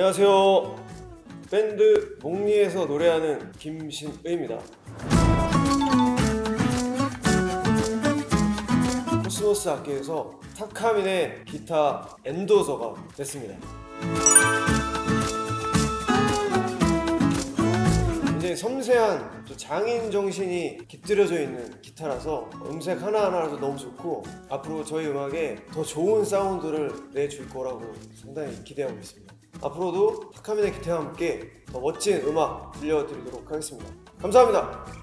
안녕하세요. 밴드 몽니에서 노래하는 김신의입니다. 코스모스 악기에서 타카미네 기타 endorser가 됐습니다. 섬세한 또 장인 정신이 깃들여져 있는 기타라서 음색 하나하나라도 너무 좋고 앞으로 저희 음악에 더 좋은 사운드를 내줄 거라고 상당히 기대하고 있습니다. 앞으로도 타카민의 기타와 함께 더 멋진 음악 들려드리도록 하겠습니다. 감사합니다.